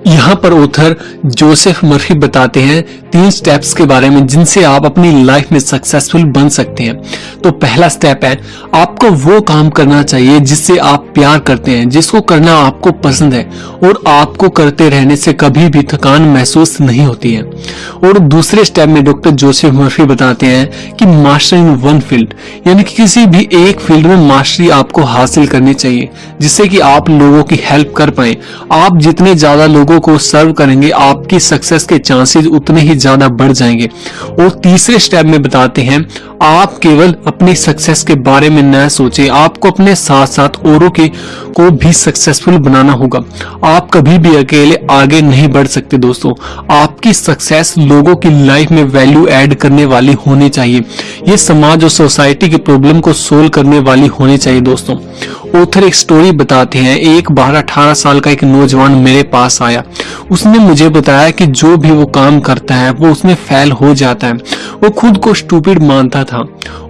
यहाँ पर ऑथर जोसेफ मर्फी बताते हैं तीन स्टेप्स के बारे में जिनसे आप अपनी लाइफ में सक्सेसफुल बन सकते हैं। तो पहला स्टेप है, आपको वो काम करना चाहिए जिससे आप प्यार करते हैं, जिसको करना आपको पसंद है और आपको करते रहने से कभी भी थकान महसूस नहीं होती है। और दूसरे स्टेप में डॉक्टर जोसेफ मर्फी बताते हैं कि मास्टर इन वन फ़ील्ड यानी कि किसी भी एक फ़ील्ड में मास्टरी आपको हासिल करनी चाहिए, जिससे कि आप लोगों की हेल्प कर पाए। आप जितने ज़्यादा लोगों को सर्व करेंगे, आपकी सक्सेस के चांसेस उतने ही ज़्यादा बढ़ जाएँगे। और तीसरे स्टेप में बताते हैं, आप केवल अपनी सक्सेस के बारे में न सोचे, आपको अपने साथ साथ औरों के, को भी सक्सेसफुल बनाना होगा। आप कभी भी अकेले आगे नहीं बढ़ सकते दोस्तों। आपकी सक्सेस लोगों की लाइफ में वैल्यू ऐड करने वाली होनी चाहिए। ये समाज और सोसाइटी की प्रॉब्लम को सोल्व करने वाली होनी चाहिए दोस्तों। ऑथर एक स्टोरी बताते हैं, एक बारह अठारह साल का एक नौजवान मेरे पास आया। उसने मुझे बताया कि जो भी वो काम करता है, वो उसमें फेल हो जाता है। वो खुद को स्टूपिड मानता था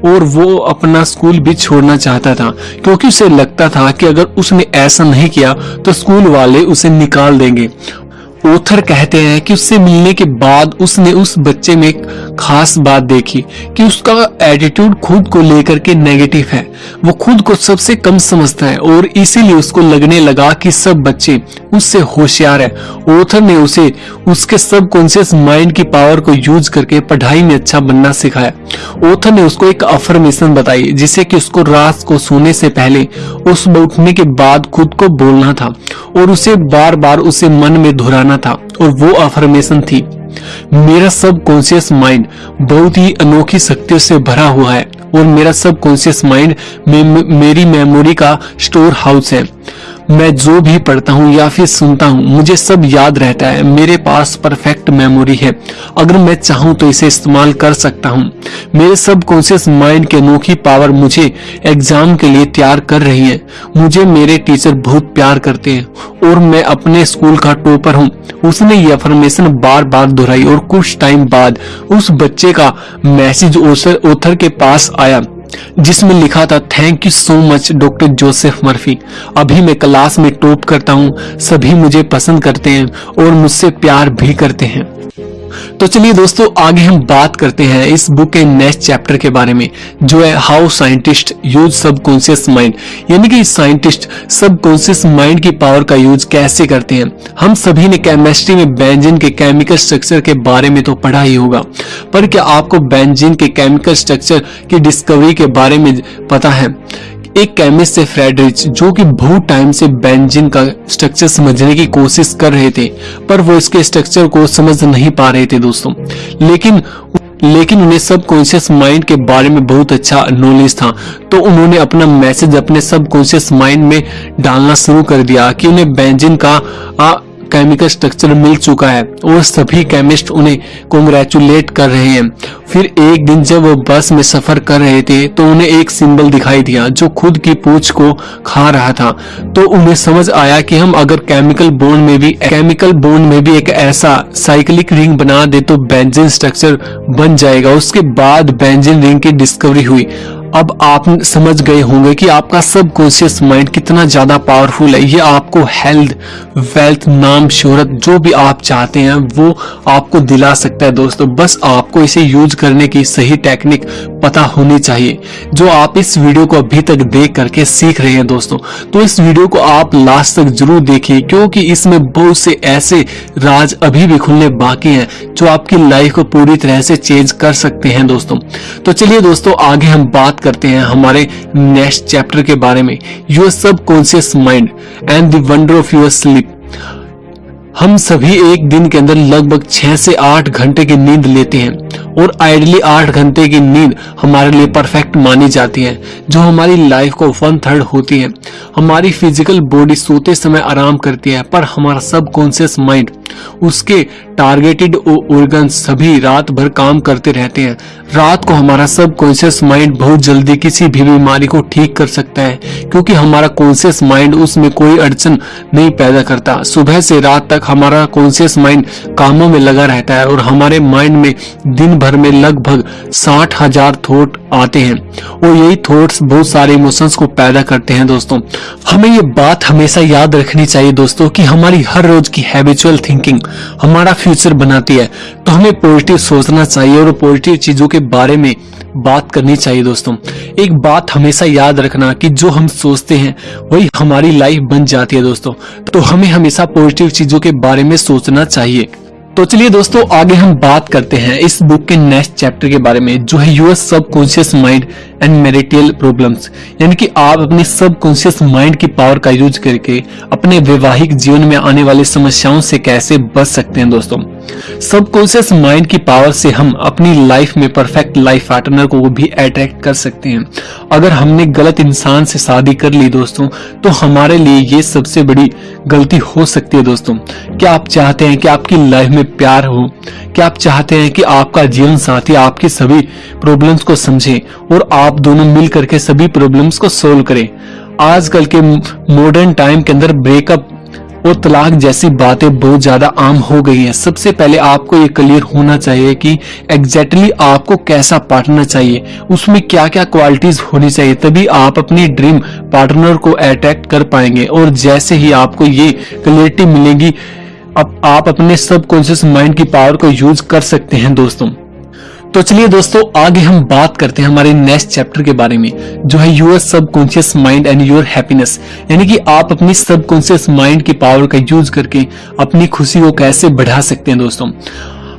और वो अपना स्कूल भी छोड़ना चाहता था, क्योंकि उसे लगता था कि अगर उसने ऐसा नहीं किया तो स्कूल वाले उसे निकाल देंगे। ओथर कहते हैं कि उससे मिलने के बाद उसने उस बच्चे में एक खास बात देखी कि उसका एटीट्यूड खुद को लेकर के नेगेटिव है। वो खुद को सबसे कम समझता है और इसीलिए उसको लगने लगा कि सब बच्चे उससे होशियार है। ओथर ने उसे उसके सब कॉन्सियस माइंड की पावर को यूज़ करके पढ़ाई में अच्छा बनना सिखाया। ओथर ने उसको एक अफर्मेशन बताई जिसे कि उसको रात को सोने से पहले उस उठने के बाद खुद को बोलना था और उसे बार बार उसे मन में धुराना था और वो अफर्मेशन थी। मेरा सब कॉन्सियस माइंड बहुत ही अनोखी शक्तियों से भरा हुआ है और मेरा सब कॉन्सियस माइंड मेरी मेमोरी का स्टोर हाउस है। मैं जो भी पढ़ता हूँ या फिर सुनता हूँ, मुझे सब याद रहता है। मेरे पास परफेक्ट मेमोरी है। अगर मैं चाहूँ तो इसे इस्तेमाल कर सकता हूँ। मेरे सब कॉन्शियस माइंड की अनोखी पावर मुझे एग्ज़ाम के लिए तैयार कर रही है। मुझे मेरे टीचर बहुत प्यार करते हैं और मैं अपने स्कूल का टॉपर हूँ। उसने ये अफर्मेशन बार बार दोहराई और कुछ टाइम बाद उस बच्चे का मैसेज ओथर के पास आया। जिसमें लिखा था thank you so much doctor Joseph Murphy अभी मैं क्लास में टॉप करता हूँ, सभी मुझे पसंद करते हैं और मुझसे प्यार भी करते हैं। तो चलिए दोस्तों, आगे हम बात करते हैं इस बुक के नेक्स्ट चैप्टर के बारे में, जो है how scientist use subconscious mind यानी कि साइंटिस्ट सबकॉन्शियस माइंड की पावर का यूज़ कैसे करते हैं? हम सभी ने केमिस्ट्री में बेंजीन के केमिकल स्ट्रक्चर के बारे में तो पढ़ा ही होगा, पर क्या आपको बेंजीन के केमिकल स्ट्रक्चर की डिस्कवरी के बारे में पता है? एक केमिस्ट से फ्रेडरिच जो कि बहुत टाइम से बेंजीन का स्ट्रक्चर समझने की कोशिश कर रहे थे, पर वो इसके स्ट्रक्चर को समझ नहीं पा रहे थे दोस्तों। लेकिन लेकिन उन्हें सब कॉन्शियस माइंड के बारे में बहुत अच्छा नॉलेज था तो उन्होंने अपना मैसेज अपने सब कॉन्शियस माइंड में डालना शुरू कर दिया कि उन्हें बेंजिन का केमिकल स्ट्रक्चर मिल चुका है और सभी केमिस्ट उन्हें कॉन्ग्रेचुलेट कर रहे हैं। फिर एक दिन जब वो बस में सफ़र कर रहे थे तो उन्हें एक सिंबल दिखाई दिया जो खुद की पूछ को खा रहा था। तो उन्हें समझ आया कि हम अगर केमिकल बोन में भी केमिकल बोन में भी एक ऐसा साइक्लिक रिंग बना दे तो बेंजीन स्ट्रक्चर बन जाएगा। उसके बाद बेंजीन रिंग की डिस्कवरी हुई। अब आप समझ गए होंगे कि आपका सब कॉन्शियस माइंड कितना ज़्यादा पावरफुल है। ये आपको हेल्थ वेल्थ नाम, शोहरत, जो भी आप चाहते हैं, वो आपको दिला सकता है दोस्तों। बस आपको इसे यूज़ करने की सही टेक्निक पता होनी चाहिए, जो आप इस वीडियो को अभी तक देख करके सीख रहे हैं दोस्तों। तो इस वीडियो को आप लास्ट तक ज़रूर देखिए, क्योंकि इसमें बहुत से ऐसे राज अभी भी खुलने बाकी हैं, जो आपकी लाइफ को पूरी तरह से चेंज कर सकते हैं दोस्तों। तो चलिए दोस्तों, आगे हम बात बात करते हैं हमारे नेक्स्ट चैप्टर के बारे में। Your subconscious mind and wonders of your sleep. हम सभी एक दिन के अंदर लगभग छह से आठ घंटे की नींद लेते हैं और आइडली आठ घंटे की नींद हमारे लिए परफेक्ट मानी जाती है, जो हमारी लाइफ को वन थर्ड होती है। हमारी फ़िज़िकल बॉडी सोते समय आराम करती है, पर हमारा सब कॉन्सियस माइंड उसके टारगेटेड ऑर्गन सभी रात भर काम करते रहते हैं। रात को हमारा सब कॉन्शियस माइंड बहुत जल्दी किसी भी बीमारी को ठीक कर सकता है, क्योंकि हमारा कॉन्शियस माइंड उसमें कोई अड़चन नहीं पैदा करता। सुबह से रात तक हमारा कॉन्शियस माइंड कामों में लगा रहता है और हमारे माइंड में दिन भर में लगभग साठ हज़ार थॉट आते हैं। और यही थॉट्स बहुत सारे इमोशंस को पैदा करते हैं दोस्तों। हमें ये बात हमेशा याद रखनी चाहिए दोस्तों कि हमारी हर रोज की हैबिचुअल थिंकिंग हमारा फ्यूचर बनाती है। तो हमें पॉजिटिव सोचना चाहिए और पॉजिटिव चीज़ों के बारे में बात करनी चाहिए दोस्तों। एक बात हमेशा याद रखना कि जो हम सोचते हैं, वही हमारी लाइफ बन जाती है दोस्तों। तो हमें हमेशा पॉजिटिव चीज़ों के बारे में सोचना चाहिए। तो चलिए दोस्तों, आगे हम बात करते हैं इस बुक के नेक्स्ट चैप्टर के बारे में, जो है your subconscious mind and marital problems यानी कि आप अपने सबकॉन्शियस माइंड की पावर का यूज़ करके अपने वैवाहिक जीवन में आने वाली समस्याओं से कैसे बच सकते हैं दोस्तों? सबकॉन्शियस माइंड की पावर से हम अपनी लाइफ में परफेक्ट लाइफ पार्टनर को भी अट्रैक्ट कर सकते हैं। अगर हमने गलत इंसान से शादी कर ली दोस्तों तो हमारे लिए ये सबसे बड़ी गलती हो सकती है दोस्तों। क्या आप चाहते हैं कि आपकी लाइफ में प्यार हो? क्या आप चाहते हैं कि आपका जीवन साथी आपकी सभी प्रॉब्लम्स को समझे और आप दोनों मिल करके सभी प्रॉब्लम्स को सोल्व करें। आजकल के मॉडर्न टाइम के अंदर ब्रेकअप और तलाक जैसी बातें बहुत ज़्यादा आम हो गई हैं। सबसे पहले आपको ये क्लियर होना चाहिए कि एग्जैक्टली exactly आपको कैसा पार्टनर चाहिए। उसमें क्या क्या क्वालिटीज होनी चाहिए, तभी आप अपनी ड्रीम पार्टनर को अट्रैक्ट कर पाएँगे। और जैसे ही आपको ये क्लियरिटी मिलेगी, अब आप अपने सबकॉन्शियस माइंड की पावर को यूज़ कर सकते हैं दोस्तों। तो चलिए दोस्तों, आगे हम बात करते हैं हमारे नेक्स्ट चैप्टर के बारे में, जो है your subconscious mind and your happiness यानी कि आप अपनी सबकॉन्शियस माइंड की पावर का यूज़ करके अपनी खुशी को कैसे बढ़ा सकते हैं दोस्तों।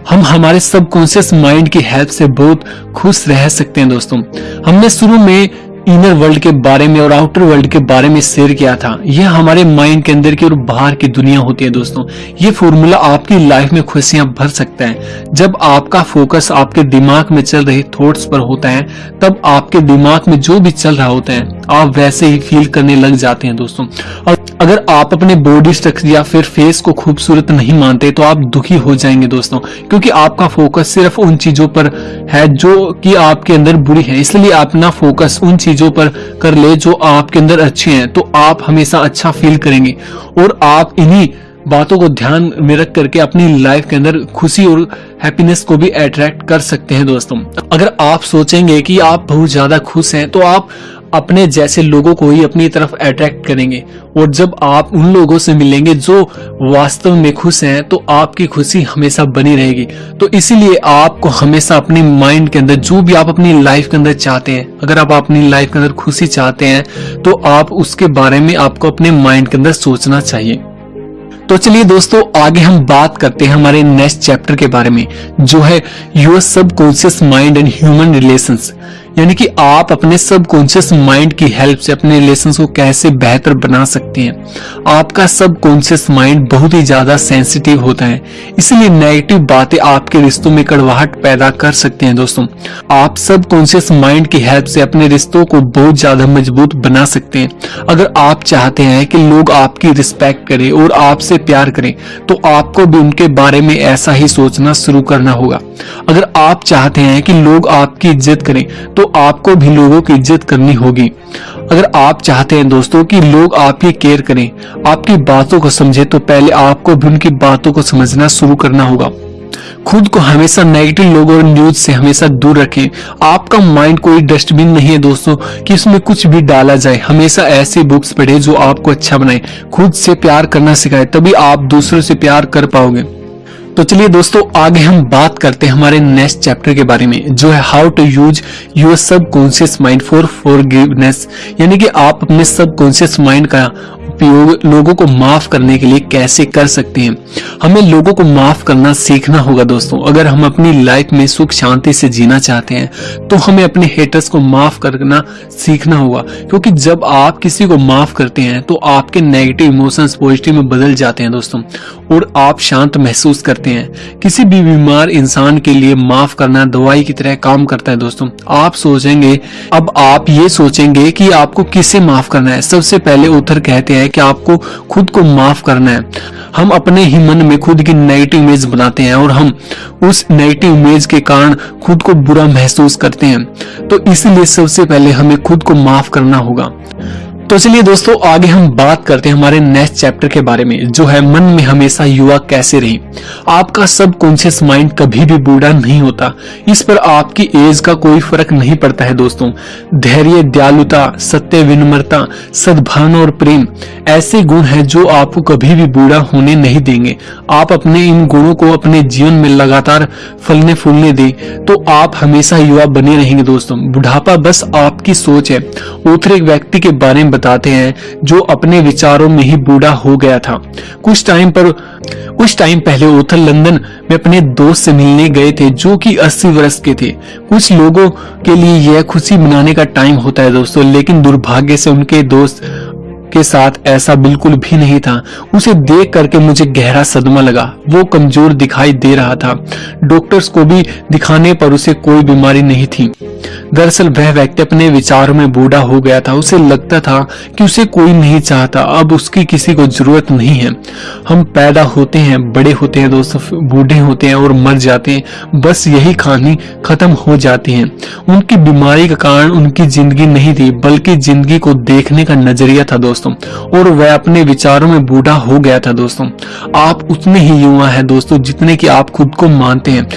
हम हमारे सबकॉन्शियस माइंड की हेल्प से बहुत खुश रह सकते हैं दोस्तों। हमने शुरू में इनर वर्ल्ड के बारे में और आउटर वर्ल्ड के बारे में शेयर किया था। यह हमारे माइंड के अंदर की और बाहर की दुनिया होती है दोस्तों। ये फॉर्मूला आपकी लाइफ में खुशियाँ भर सकता है। जब आपका फोकस आपके दिमाग में चल रहे थॉट्स पर होता है, तब आपके दिमाग में जो भी चल रहा होता है, आप वैसे ही फील करने लग जाते हैं दोस्तों। और अगर आप अपने बॉडी स्ट्रक्चर या फिर फेस को खूबसूरत नहीं मानते तो आप दुखी हो जाएँगे दोस्तों। क्योंकि आपका फोकस सिर्फ़ उन चीज़ों पर है जो कि आपके अंदर बुरी है। इसलिए अपना फोकस उन चीज़ों पर कर ले जो आपके अंदर अच्छे हैं तो आप हमेशा अच्छा फील करेंगे। और आप इन्हीं बातों को ध्यान में रख करके अपनी लाइफ के अंदर खुशी और हैप्पीनेस को भी अट्रैक्ट कर सकते हैं दोस्तों। अगर आप सोचेंगे कि आप बहुत ज़्यादा खुश हैं तो आप अपने जैसे लोगों को ही अपनी तरफ़ अट्रैक्ट करेंगे। और जब आप उन लोगों से मिलेंगे जो वास्तव में खुश हैं तो आपकी खुशी हमेशा बनी रहेगी। तो इसीलिए आपको हमेशा अपने माइंड के अंदर, जो भी आप अपनी लाइफ के अंदर चाहते हैं, अगर आप अपनी लाइफ के अंदर खुशी चाहते हैं तो आप उसके बारे में आपको अपने माइंड के अंदर सोचना चाहिए। तो चलिए दोस्तों, आगे हम बात करते हैं हमारे नेक्स्ट चैप्टर के बारे में, जो है your subconscious mind and human relations यानी कि आप अपने सबकॉन्शियस माइंड की हेल्प से अपने रिलेशन को कैसे बेहतर बना सकते हैं। आपका सबकॉन्शियस माइंड बहुत ही ज़्यादा सेंसिटिव होता है। इसलिए नेगेटिव बातें आपके रिश्तों में कड़वाहट पैदा कर सकते हैं दोस्तों। आप सबकॉन्शियस माइंड की हेल्प से अपने रिश्तों को बहुत ज़्यादा मज़बूत बना सकते हैं। अगर आप चाहते हैं कि लोग आपकी रिस्पेक्ट करें और आपसे प्यार करें तो आपको भी उनके बारे में ऐसा ही सोचना शुरू करना होगा। अगर आप चाहते हैं कि लोग आपकी इज़्ज़त करें तो आपको भी लोगों की इज़्ज़त करनी होगी। अगर आप चाहते हैं दोस्तों कि लोग आपकी केयर करें, आपकी बातों को समझे तो पहले आपको भी उनकी बातों को समझना शुरू करना होगा। खुद को हमेशा नेगेटिव लोगों और न्यूज़ से हमेशा दूर रखें। आपका माइंड कोई डस्टबिन नहीं है दोस्तों, कि इसमें कुछ भी डाला जाए। हमेशा ऐसी बुक्स पढ़े जो आपको अच्छा बनाए। खुद से प्यार करना सिखाए, तभी आप दूसरों से प्यार कर पाओगे। तो चलिए दोस्तों, आगे हम बात करते हैं हमारे नेक्स्ट चैप्टर के बारे में, जो है how to use your subconscious mind for for यानी कि आप अपने सब कॉन्सियस माइंड का उपयोग लोगों को माफ़ करने के लिए कैसे कर सकते हैं? हमें लोगों को माफ़ करना सीखना होगा दोस्तों। अगर हम अपनी लाइफ में सुख शांति से जीना चाहते हैं तो हमें अपने हेटर्स को माफ़ करना सीखना होगा। क्योंकि जब आप किसी को माफ़ करते हैं तो आपके नेगेटिव इमोशंस पॉजिटिव में बदल जाते हैं दोस्तों। और आप शांत महसूस करते हैं। किसी भी बीमार इंसान के लिए माफ़ करना दवाई की तरह काम करता है दोस्तों। आप सोचेंगे, अब आप ये सोचेंगे कि आपको किसे माफ़ करना है? सबसे पहले उथर कहते हैं कि आपको खुद को माफ़ करना है। हम अपने ही मन में खुद की नेगेटिव इमेज बनाते हैं और हम उस नेगेटिव इमेज के कारण खुद को बुरा महसूस करते हैं। तो इसलिए सबसे पहले हमें खुद को माफ़ करना होगा। तो चलिए दोस्तों, आगे हम बात करते हैं हमारे नेक्स्ट चैप्टर के बारे में, जो है मन में हमेशा युवा कैसे रहे। आपका सब कॉन्शियस माइंड कभी भी बूढ़ा नहीं होता। इस पर आपकी एज का कोई फ़र्क नहीं पड़ता है दोस्तों। धैर्य, दयालुता, सत्य, विनम्रता, सद्भावना और प्रेम, ऐसे गुण हैं जो आपको कभी भी बूढ़ा होने नहीं देंगे। आप अपने इन गुणों को अपने जीवन में लगातार फलने फूलने दे तो आप हमेशा युवा बने रहेंगे दोस्तों। बुढ़ापा बस आपकी सोच है। उतर व्यक्ति के बारे में बताते हैं, जो अपने विचारों में ही बूढ़ा हो गया था। कुछ टाइम पर, कुछ टाइम पहले ओथर लंदन में अपने दोस्त से मिलने गए थे, जो कि 80 वर्ष के थे। कुछ लोगों के लिए यह खुशी मनाने का टाइम होता है दोस्तों, लेकिन दुर्भाग्य से उनके दोस्त के साथ ऐसा बिल्कुल भी नहीं था। उसे देख करके मुझे गहरा सदमा लगा। वो कमज़ोर दिखाई दे रहा था। डॉक्टर्स को भी दिखाने पर उसे कोई बीमारी नहीं थी। दरअसल वह व्यक्ति अपने विचारों में बूढ़ा हो गया था। उसे लगता था कि उसे कोई नहीं चाहता। अब उसकी किसी को ज़रूरत नहीं है। हम पैदा होते हैं, बड़े होते हैं दोस्तों, बूढ़े होते हैं और मर जाते हैं। बस यही कहानी खत्म हो जाती है। उनकी बीमारी का कारण उनकी ज़िंदगी नहीं थी, बल्कि ज़िंदगी को देखने का नज़रिया था दोस्तों। और वह अपने विचारों में बूढ़ा हो गया था दोस्तों। आप उतने ही युवा है दोस्तों, जितने की आप खुद को मानते हैं।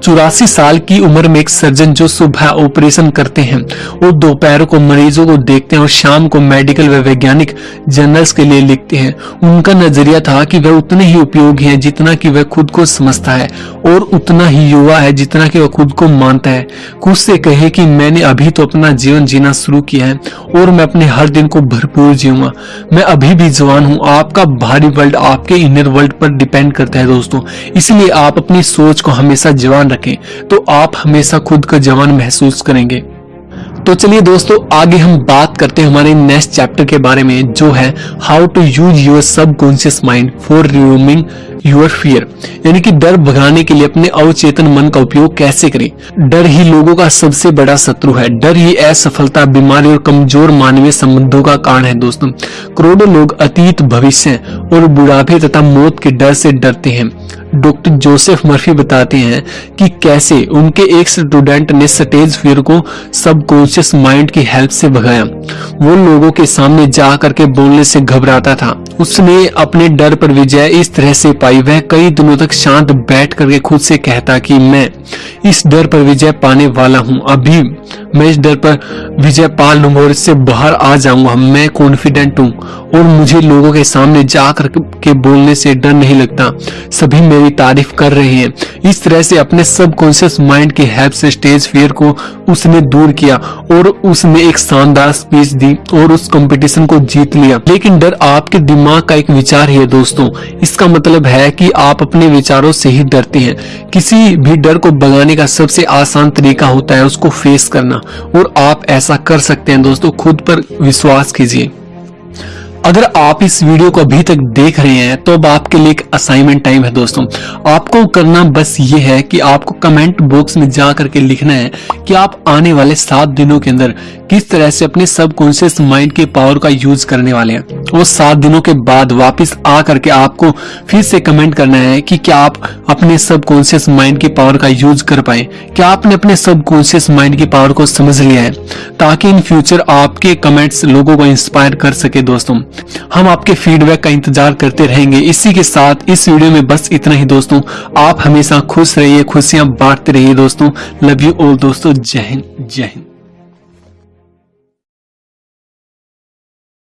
चौरासी साल की उम्र में एक सर्जन जो सुबह ऑपरेशन करते हैं, वो दोपहर को मरीजों को देखते हैं और शाम को मेडिकल व वैज्ञानिक जर्नल्स के लिए लिखते हैं। उनका नज़रिया था कि वह उतने ही उपयोगी हैं जितना कि वह खुद को समझता है और उतना ही युवा है जितना कि वह खुद को मानता है। खुद से कहे कि मैंने अभी तो अपना जीवन जीना शुरू किया है और मैं अपने हर दिन को भरपूर जीऊँगा। मैं अभी भी जवान हूँ। आपका भारी वर्ल्ड आपके इनर वर्ल्ड पर डिपेंड करता है दोस्तों। इसलिए आप अपनी सोच को हमेशा जवान रखें। तो आप हमेशा खुद का जवान महसूस करेंगे। तो चलिए दोस्तों, आगे हम बात करते हैं हमारे नेक्स्ट चैप्टर के बारे में, जो है how to use your subconscious mind for removing your fear यानी कि डर भगाने के लिए अपने अवचेतन मन का उपयोग कैसे करें? डर ही लोगों का सबसे बड़ा शत्रु है। डर ही असफलता, बीमारी और कमज़ोर मानवीय संबंधों का कारण है दोस्तों। करोड़ों लोग अतीत, भविष्य और बुढ़ापे तथा मौत के डर से डरते हैं। डॉक्टर जोसेफ मर्फी बताते हैं कि कैसे उनके एक स्टूडेंट ने स्टेज फियर को सबकॉन्शियस माइंड की हेल्प से भगाया। वो लोगों के सामने जा करके बोलने से घबराता था। उसने अपने डर पर विजय इस तरह से पाई। वह कई दिनों तक शांत बैठ करके खुद से कहता कि मैं इस डर पर विजय पाने वाला हूँ। अभी मैं इस डर पर विजय पा लूँगा और इससे बाहर आ जाऊँगा। मैं कॉन्फिडेंट हूँ और मुझे लोगों के सामने जाकर के बोलने से डर नहीं लगता। सभी मेरी तारीफ़ कर रहे हैं। इस तरह से अपने सब कॉन्शियस माइंड की हेल्प से स्टेज फेयर को उसने दूर किया और उसने एक शानदार स्पीच दी और उस कंपटीशन को जीत लिया। लेकिन डर आपके दिमाग का एक विचार है दोस्तों। इसका मतलब है कि आप अपने विचारों से ही डरते हैं। किसी भी डर को भगाने का सबसे आसान तरीका होता है उसको फेस करना। और आप ऐसा कर सकते हैं दोस्तों। खुद पर विश्वास कीजिए। अगर आप इस वीडियो को अभी तक देख रहे हैं तो अब आपके लिए एक असाइनमेंट टाइम है दोस्तों। आपको करना बस ये है कि आपको कमेंट बॉक्स में जा करके लिखना है कि आप आने वाले सात दिनों के अंदर किस तरह से अपने सबकॉन्शियस माइंड के पावर का यूज़ करने वाले हैं। वो सात दिनों के बाद वापस आ करके आपको फिर से कमेंट करना है कि क्या आप अपने सबकॉन्शियस माइंड के पावर का यूज़ कर पाए। क्या आपने अपने सबकॉन्शियस माइंड की पावर को समझ लिया है? ताकि इन फ्यूचर आपके कमेंट्स लोगों को इंस्पायर कर सके दोस्तों। हम आपके फीडबैक का इंतज़ार करते रहेंगे। इसी के साथ इस वीडियो में बस इतना ही दोस्तों। आप हमेशा खुश रहिए, खुशियाँ बांटते रहिए दोस्तों। लव यू ऑल दोस्तों। जय हिंद जय हिंद।